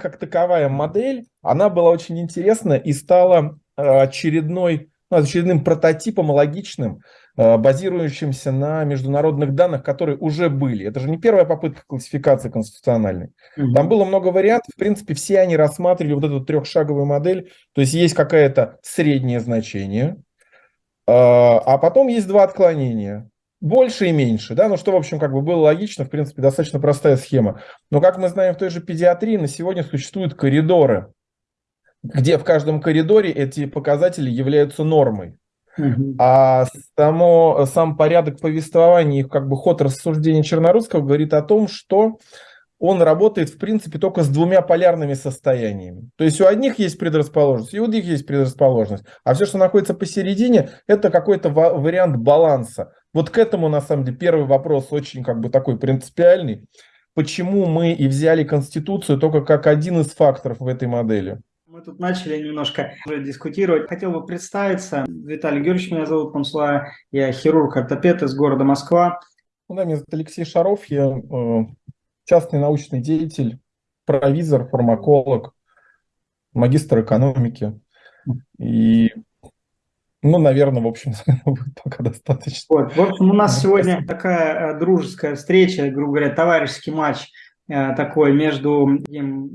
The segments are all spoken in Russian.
как таковая модель, она была очень интересна и стала э, очередной, ну, очередным прототипом логичным, э, базирующимся на международных данных, которые уже были. Это же не первая попытка классификации конституциональной. Mm-hmm. Там было много вариантов. В принципе, все они рассматривали вот эту трехшаговую модель. То есть есть какое-то среднее значение, а потом есть два отклонения больше и меньше, да, ну что, в общем, как бы было логично, в принципе, достаточно простая схема. Но, как мы знаем, в той же педиатрии на сегодня существуют коридоры, где в каждом коридоре эти показатели являются нормой. А само, сам порядок повествования и как бы ход рассуждения Чернорусского говорит о том, что он работает, в принципе, только с двумя полярными состояниями. То есть у одних есть предрасположенность, и у других есть предрасположенность. А все, что находится посередине, это какой-то вариант баланса. Вот к этому, на самом деле, первый вопрос очень как бы такой принципиальный. Почему мы и взяли Конституцию только как один из факторов в этой модели? Мы тут начали немножко уже дискутировать. Хотел бы представиться. Виталий Георгиевич меня зовут, Панслая. Я хирург-ортопед из города Москва. Ну, да, меня зовут Алексей Шаров. Я э, частный научный деятель, провизор, фармаколог, магистр экономики. И, ну, наверное, в общем, пока достаточно. Вот, в общем, у нас сегодня такая э, дружеская встреча, грубо говоря, товарищеский матч такой между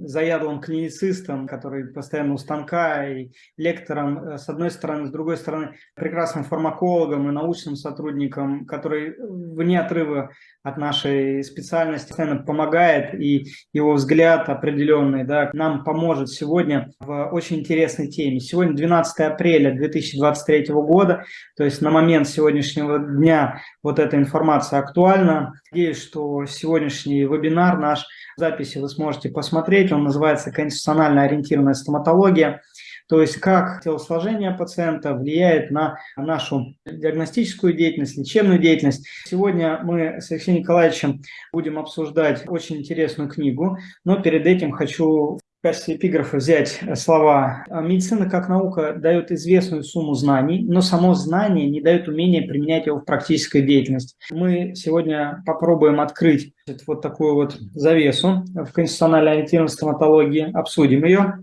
заядлым клиницистом, который постоянно у станка, и лектором э, с одной стороны, с другой стороны, прекрасным фармакологом и научным сотрудником, который вне отрыва от нашей специальности постоянно помогает, и его взгляд определенный да, нам поможет сегодня в очень интересной теме. Сегодня 12 апреля 2023 года, то есть на момент сегодняшнего дня вот эта информация актуальна. Надеюсь, что сегодняшний вебинар наш записи вы сможете посмотреть. Он называется «Конституционально ориентированная стоматология». То есть как телосложение пациента влияет на нашу диагностическую деятельность, лечебную деятельность. Сегодня мы с Алексеем Николаевичем будем обсуждать очень интересную книгу, но перед этим хочу качестве эпиграфа взять слова. Медицина как наука дает известную сумму знаний, но само знание не дает умения применять его в практической деятельности. Мы сегодня попробуем открыть вот такую вот завесу в конституциональной ориентированной стоматологии, обсудим ее.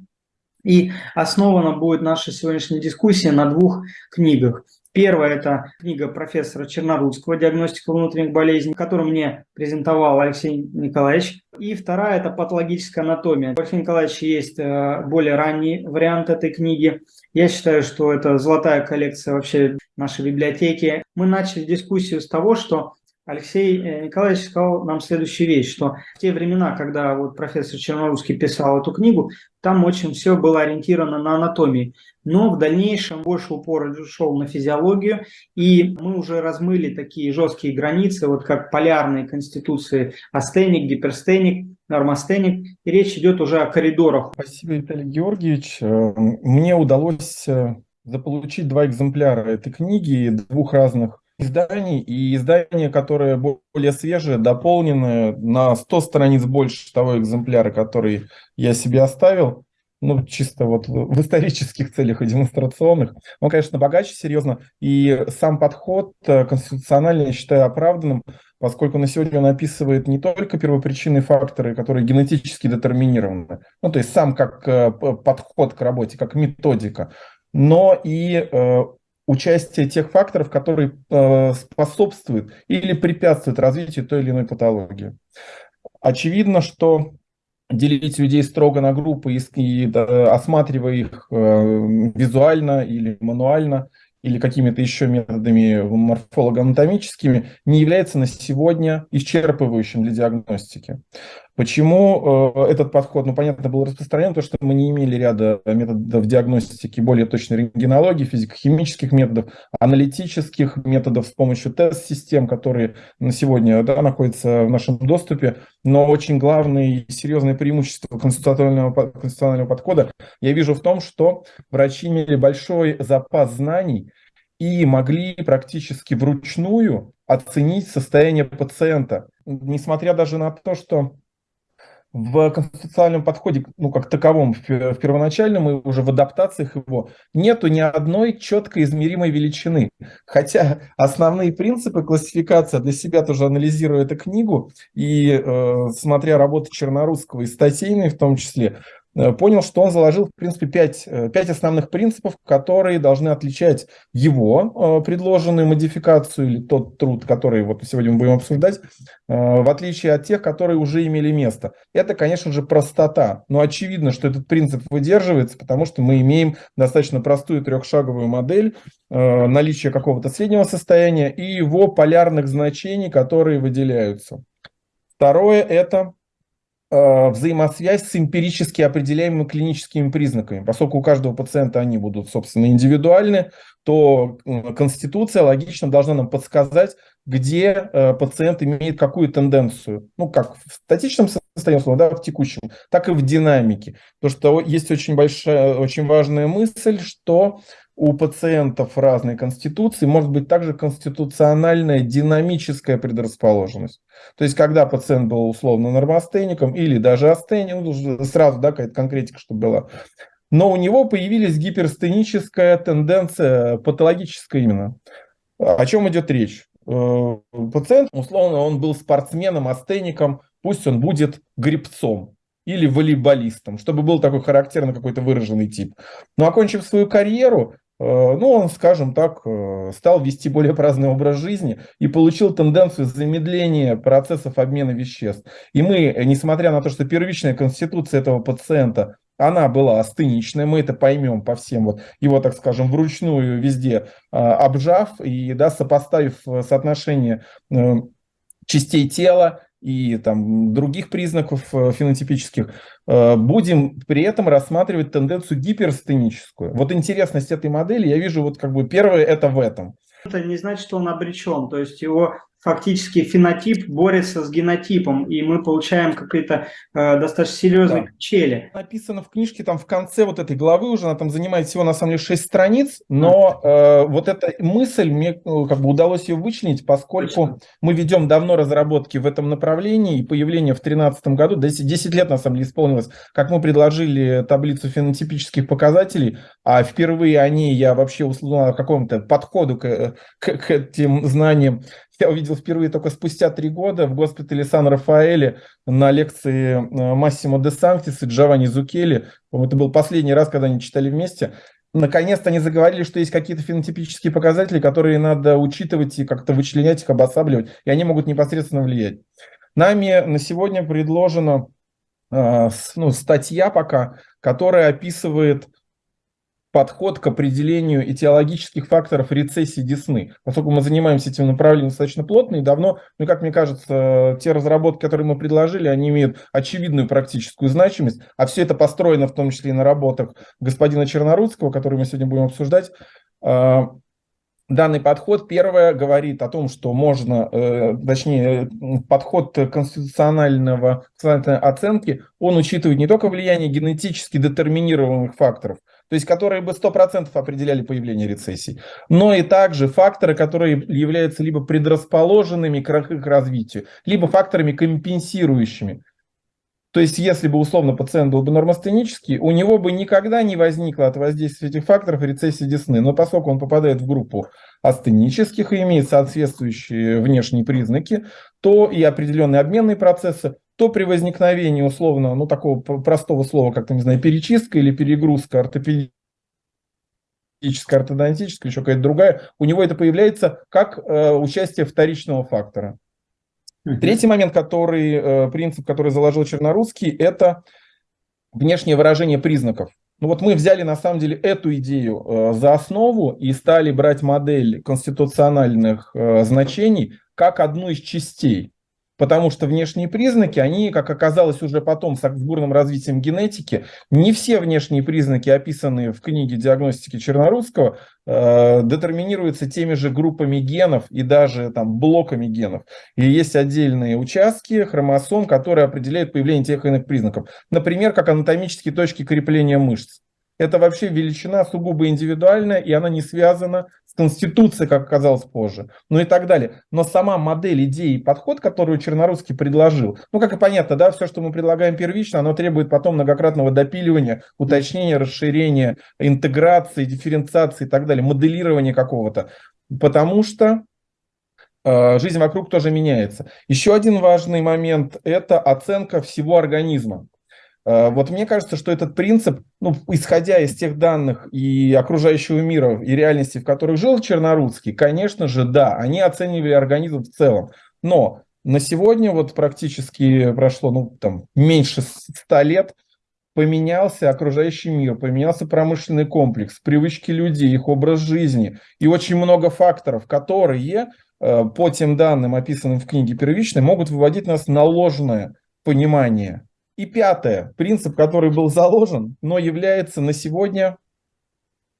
И основана будет наша сегодняшняя дискуссия на двух книгах. Первая – это книга профессора Чернорудского «Диагностика внутренних болезней», которую мне презентовал Алексей Николаевич. И вторая – это «Патологическая анатомия». У Алексея Николаевича есть э, более ранний вариант этой книги. Я считаю, что это золотая коллекция вообще нашей библиотеки. Мы начали дискуссию с того, что Алексей э, Николаевич сказал нам следующую вещь, что в те времена, когда вот профессор Чернорусский писал эту книгу, там очень все было ориентировано на анатомии. Но в дальнейшем больше упор шел на физиологию, и мы уже размыли такие жесткие границы, вот как полярные конституции астеник, гиперстеник, нормостеник, и речь идет уже о коридорах. Спасибо, Виталий Георгиевич. Э, мне удалось э, заполучить два экземпляра этой книги, двух разных изданий, и издание, которое более свежее, дополненное на 100 страниц больше того экземпляра, который я себе оставил, ну, чисто вот в исторических целях и демонстрационных. Он, конечно, богаче, серьезно, и сам подход э, конституционально я считаю оправданным, поскольку на сегодня он описывает не только первопричинные факторы, которые генетически детерминированы, ну, то есть сам как э, подход к работе, как методика, но и э, участие тех факторов, которые э, способствуют или препятствуют развитию той или иной патологии. Очевидно, что делить людей строго на группы и, и осматривая их э, визуально или мануально, или какими-то еще методами морфолого-анатомическими, не является на сегодня исчерпывающим для диагностики. Почему э, этот подход, ну, понятно, был распространен, потому что мы не имели ряда методов диагностики более точной рентгенологии, физико-химических методов, аналитических методов с помощью тест-систем, которые на сегодня да, находятся в нашем доступе. Но очень главное и серьезное преимущество конституционального, конституционального подхода я вижу в том, что врачи имели большой запас знаний и могли практически вручную оценить состояние пациента. Несмотря даже на то, что в конституциональном подходе, ну, как таковом, в, первоначальном и уже в адаптациях его, нету ни одной четко измеримой величины. Хотя основные принципы классификации, для себя тоже анализируя эту книгу и э, смотря работы Чернорусского и статейные в том числе, понял, что он заложил, в принципе, пять, э, пять основных принципов, которые должны отличать его э, предложенную модификацию или тот труд, который вот сегодня мы будем обсуждать, в отличие от тех, которые уже имели место. Это, конечно же, простота. Но очевидно, что этот принцип выдерживается, потому что мы имеем достаточно простую трехшаговую модель наличия какого-то среднего состояния и его полярных значений, которые выделяются. Второе – это Э, взаимосвязь с эмпирически определяемыми клиническими признаками. Поскольку у каждого пациента они будут, собственно, индивидуальны, то конституция логично должна нам подсказать, где э, пациент имеет какую тенденцию. Ну, как в статичном состоянии, да, в текущем, так и в динамике. Потому что есть очень большая, очень важная мысль, что у пациентов разной конституции может быть также конституциональная динамическая предрасположенность. То есть, когда пациент был условно нормостеником или даже астеником, ну, сразу да, какая-то конкретика, чтобы была, но у него появилась гиперстеническая тенденция, патологическая именно. О чем идет речь? Э, пациент, условно, он был спортсменом, астеником, пусть он будет грибцом или волейболистом, чтобы был такой характерный какой-то выраженный тип. Но окончив свою карьеру, Э, ну, он, скажем так, э, стал вести более праздный образ жизни и получил тенденцию замедления процессов обмена веществ. И мы, несмотря на то, что первичная конституция этого пациента, она была астеничная, мы это поймем по всем, вот его, так скажем, вручную везде э, обжав и да, сопоставив соотношение частей тела и там, других признаков э, фенотипических, э, будем при этом рассматривать тенденцию гиперстеническую. Вот интересность этой модели я вижу вот как бы первое это в этом. Это не значит, что он обречен, то есть его фактически фенотип борется с генотипом, и мы получаем какие-то э, достаточно серьезные да. качели. Написано в книжке, там в конце вот этой главы уже, она там занимает всего на самом деле 6 страниц, но э, вот эта мысль, мне ну, как бы удалось ее вычленить, поскольку Точно. мы ведем давно разработки в этом направлении, и появление в 2013 году, 10, 10 лет на самом деле исполнилось, как мы предложили таблицу фенотипических показателей, а впервые о ней я вообще узнал о каком-то подходу к, к, к этим знаниям я увидел впервые только спустя три года в госпитале Сан-Рафаэле на лекции э, Массимо де Санктис и Джованни Зукели. Это был последний раз, когда они читали вместе. Наконец-то они заговорили, что есть какие-то фенотипические показатели, которые надо учитывать и как-то вычленять их, обосабливать, и они могут непосредственно влиять. Нами на сегодня предложена э, ну, статья пока, которая описывает подход к определению этиологических факторов рецессии десны. Поскольку мы занимаемся этим направлением достаточно плотно и давно, ну, как мне кажется, те разработки, которые мы предложили, они имеют очевидную практическую значимость, а все это построено в том числе и на работах господина Чернорудского, который мы сегодня будем обсуждать. А, данный подход, первое, говорит о том, что можно, э, точнее, подход конституционального, оценки, он учитывает не только влияние генетически детерминированных факторов, то есть которые бы 100% определяли появление рецессий, но и также факторы, которые являются либо предрасположенными к их развитию, либо факторами компенсирующими. То есть, если бы условно пациент был бы нормостенический, у него бы никогда не возникло от воздействия этих факторов рецессии десны. Но поскольку он попадает в группу астенических и имеет соответствующие внешние признаки, то и определенные обменные процессы, то при возникновении условно, ну такого простого слова, как, то не знаю, перечистка или перегрузка ортопедическая, ортодонтическая, еще какая-то другая, у него это появляется как э, участие вторичного фактора. Третий момент, который, э, принцип, который заложил Чернорусский, это внешнее выражение признаков. Ну вот мы взяли на самом деле эту идею э, за основу и стали брать модель конституциональных э, значений как одну из частей потому что внешние признаки, они, как оказалось уже потом с бурным развитием генетики, не все внешние признаки, описанные в книге диагностики Чернорусского, э, детерминируются теми же группами генов и даже там блоками генов. И есть отдельные участки хромосом, которые определяют появление тех или иных признаков. Например, как анатомические точки крепления мышц. Это вообще величина сугубо индивидуальная, и она не связана с Конституцией, как оказалось позже, ну и так далее. Но сама модель, идея и подход, которую Чернорусский предложил, ну, как и понятно, да, все, что мы предлагаем первично, оно требует потом многократного допиливания, уточнения, расширения, интеграции, дифференциации и так далее, моделирования какого-то. Потому что э, жизнь вокруг тоже меняется. Еще один важный момент – это оценка всего организма. Э, вот мне кажется, что этот принцип, ну, исходя из тех данных и окружающего мира, и реальности, в которых жил Чернорудский, конечно же, да, они оценивали организм в целом. Но на сегодня вот практически прошло, ну, там, меньше ста лет, поменялся окружающий мир, поменялся промышленный комплекс, привычки людей, их образ жизни и очень много факторов, которые э, по тем данным, описанным в книге первичной, могут выводить нас на ложное понимание и пятое, принцип, который был заложен, но является на сегодня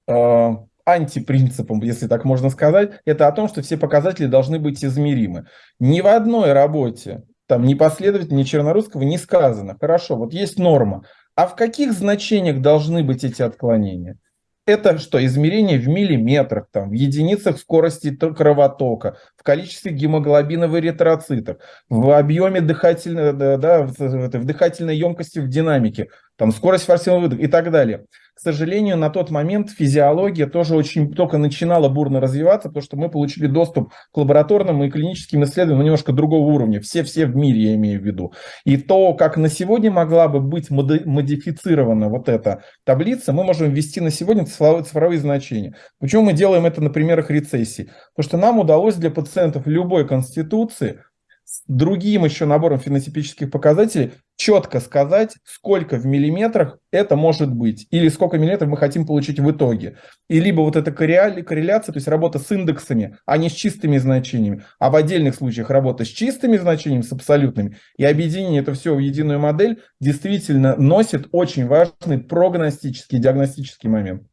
э, антипринципом, если так можно сказать, это о том, что все показатели должны быть измеримы. Ни в одной работе, там ни последовательно, ни Чернорусского не сказано, хорошо, вот есть норма, а в каких значениях должны быть эти отклонения? Это что, измерение в миллиметрах, там, в единицах скорости кровотока, в количестве гемоглобина в в объеме дыхательной, да, да, в, в дыхательной емкости в динамике, там, скорость форсирового выдоха и так далее сожалению, на тот момент физиология тоже очень только начинала бурно развиваться, потому что мы получили доступ к лабораторным и клиническим исследованиям немножко другого уровня. Все-все в мире, я имею в виду. И то, как на сегодня могла бы быть модифицирована вот эта таблица, мы можем ввести на сегодня цифровые, цифровые значения. Почему мы делаем это на примерах рецессии? Потому что нам удалось для пациентов любой конституции с другим еще набором фенотипических показателей четко сказать, сколько в миллиметрах это может быть, или сколько миллиметров мы хотим получить в итоге. И либо вот эта корреляция, то есть работа с индексами, а не с чистыми значениями, а в отдельных случаях работа с чистыми значениями, с абсолютными, и объединение это все в единую модель действительно носит очень важный прогностический, диагностический момент.